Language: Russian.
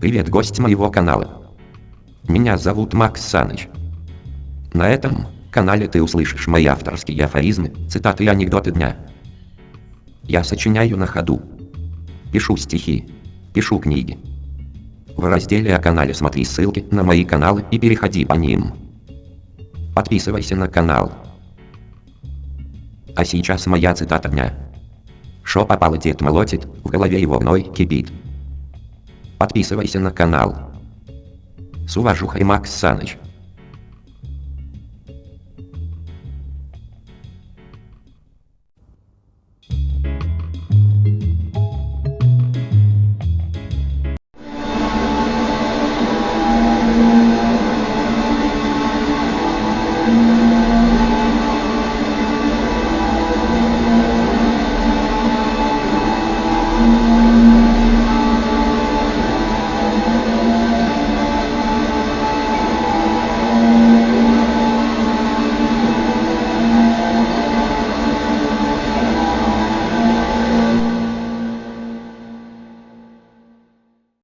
Привет, гость моего канала. Меня зовут Макс Саныч. На этом канале ты услышишь мои авторские афоризмы, цитаты и анекдоты дня. Я сочиняю на ходу. Пишу стихи. Пишу книги. В разделе о канале смотри ссылки на мои каналы и переходи по ним. Подписывайся на канал. А сейчас моя цитата дня. Шо попало дед молотит, в голове его вной кипит. Подписывайся на канал. С уважухой Макс Саныч.